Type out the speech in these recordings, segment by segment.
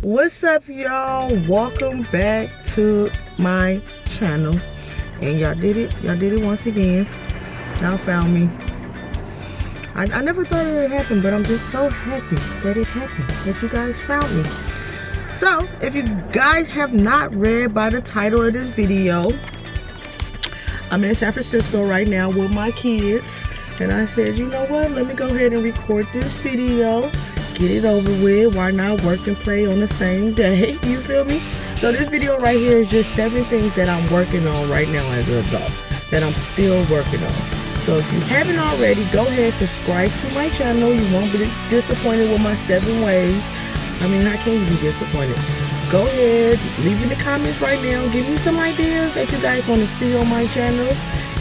What's up, y'all? Welcome back to my channel. And y'all did it. Y'all did it once again. Y'all found me. I, I never thought it would happen, but I'm just so happy that it happened, that you guys found me. So, if you guys have not read by the title of this video, I'm in San Francisco right now with my kids. And I said, you know what? Let me go ahead and record this video. Get it over with. Why not work and play on the same day? You feel me? So this video right here is just seven things that I'm working on right now as an adult. That I'm still working on. So if you haven't already, go ahead and subscribe to my channel. You won't be disappointed with my seven ways. I mean, how can you be disappointed. Go ahead, leave in the comments right now. Give me some ideas that you guys want to see on my channel.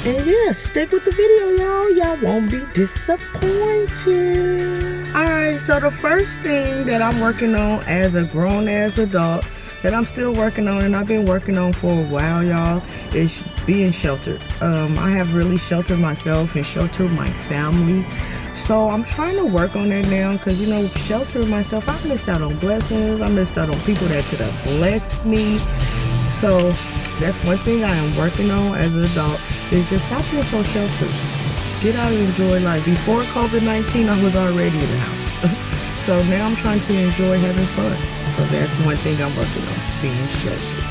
And yeah, stick with the video, y'all. Y'all won't be disappointed. Alright, so the first thing that I'm working on as a grown-ass adult that I'm still working on and I've been working on for a while, y'all, is being sheltered. Um, I have really sheltered myself and sheltered my family. So I'm trying to work on that now because, you know, sheltering myself, I missed out on blessings. I missed out on people that could have blessed me. So that's one thing I am working on as an adult is just stop being so sheltered. Get out and enjoy life. Before COVID-19, I was already in the house. so now I'm trying to enjoy having fun. So that's one thing I'm working on, being sheltered.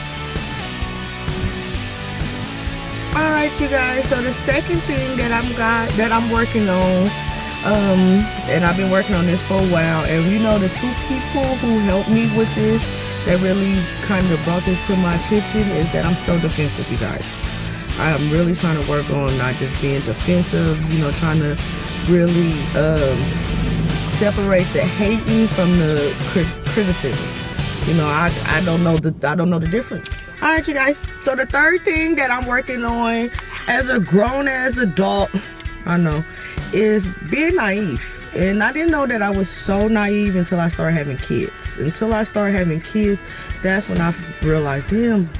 Alright you guys, so the second thing that I'm got that I'm working on, um, and I've been working on this for a while, and you know the two people who helped me with this that really kind of brought this to my attention is that I'm so defensive, you guys. I'm really trying to work on not just being defensive, you know, trying to really um, separate the hating from the crit criticism. You know, I, I don't know the I don't know the difference. All right, you guys. So the third thing that I'm working on as a grown as adult, I know, is being naive. And I didn't know that I was so naive until I started having kids. Until I started having kids, that's when I realized, damn,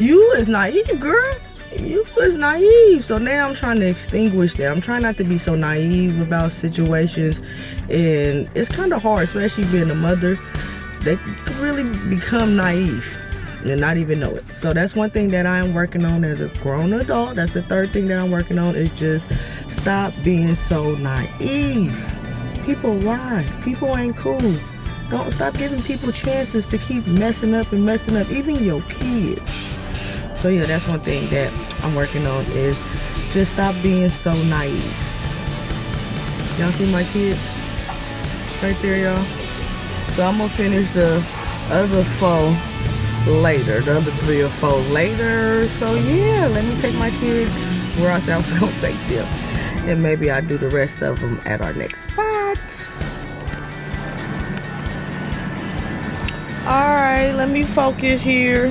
you is naive, girl. You was naive. So now I'm trying to extinguish that. I'm trying not to be so naive about situations. And it's kind of hard, especially being a mother. They really become naive and not even know it. So that's one thing that I am working on as a grown adult. That's the third thing that I'm working on is just stop being so naive. People lie. People ain't cool. Don't stop giving people chances to keep messing up and messing up, even your kids. So yeah, that's one thing that I'm working on is just stop being so naive. Y'all see my kids? Right there, y'all. So I'm gonna finish the other four later, the other three or four later. So yeah, let me take my kids where I said I was gonna take them. And maybe I'll do the rest of them at our next spots. All right, let me focus here.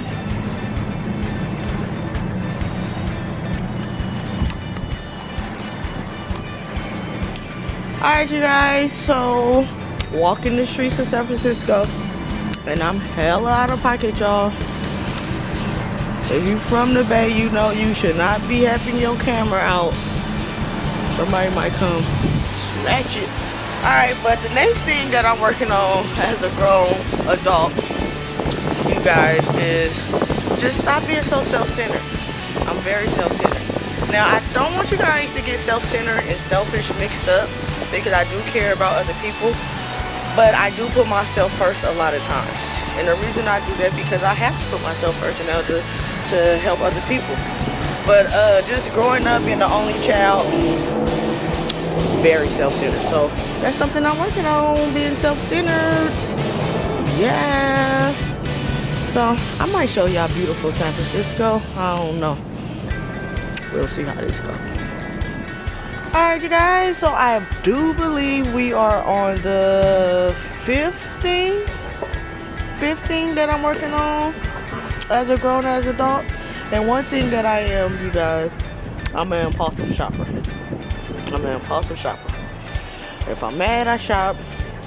All right, you guys, so walking the streets of San Francisco and I'm hella out of pocket, y'all. If you from the Bay, you know you should not be having your camera out. Somebody might come snatch it. Alright, but the next thing that I'm working on as a grown adult, you guys, is just stop being so self-centered. I'm very self-centered. Now, I don't want you guys to get self-centered and selfish mixed up because I do care about other people. But I do put myself first a lot of times. And the reason I do that because I have to put myself first in order to help other people. But uh, just growing up being the only child, very self-centered. So that's something I'm working on, being self-centered. Yeah. So I might show y'all beautiful San Francisco. I don't know. We'll see how this goes. Alright you guys, so I do believe we are on the 15th, 15 that I'm working on as a grown as adult. And one thing that I am, you guys, I'm an impulsive shopper. I'm an impulsive shopper. If I'm mad, I shop.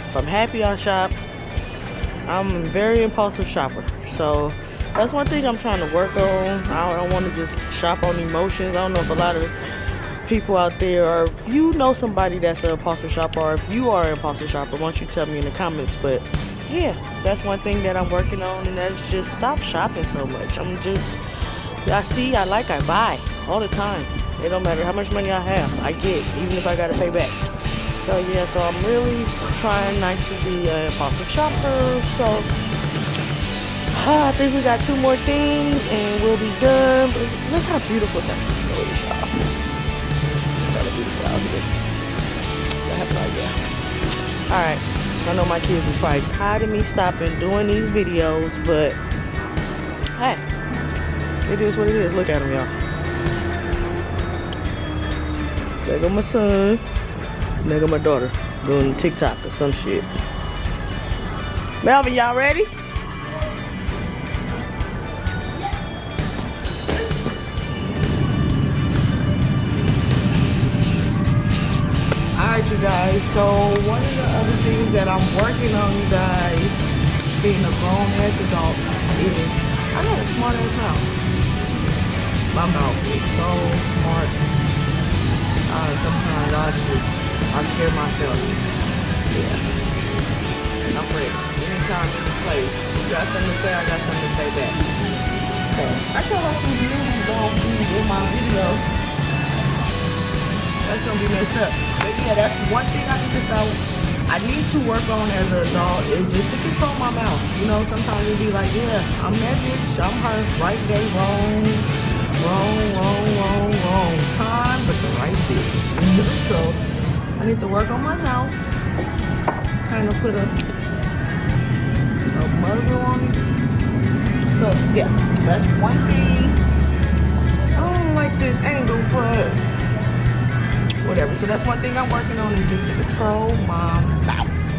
If I'm happy, I shop. I'm a very impulsive shopper. So that's one thing I'm trying to work on. I don't want to just shop on emotions. I don't know if a lot of people out there, or if you know somebody that's an impulsive shopper, or if you are an impulsive shopper, why don't you tell me in the comments? But yeah, that's one thing that I'm working on, and that's just stop shopping so much. I'm just, I see, I like, I buy all the time. It don't matter how much money I have, I get, even if I gotta pay back. So yeah, so I'm really trying not to be an impulsive shopper. So uh, I think we got two more things and we'll be done. But look how beautiful San Francisco is, idea. All right. I know my kids is probably tired of me stopping doing these videos, but hey, it is what it is. Look at them, y'all. There go my son. There go my daughter doing TikTok or some shit. Melvin, y'all ready? You guys, so one of the other things that I'm working on you guys, being a grown ass adult, is I got a smart ass mouth. My mouth is so smart. Uh, sometimes I just I scare myself. Yeah. I'm ready. Anytime, any place. You got something to say, I got something to say back. So I feel like these movies don't be in my video that's gonna be messed up. Yeah, that's one thing I need to start. I need to work on as an adult is just to control my mouth. You know, sometimes it be like, yeah, I'm that bitch, I'm her, right day, wrong, wrong, wrong, wrong, wrong time, but the right bitch. so I need to work on my mouth, kind of put a, a muzzle on it. So yeah, that's one thing. I don't like this angle, but whatever. So that's one thing I'm working on is just to control my mouth.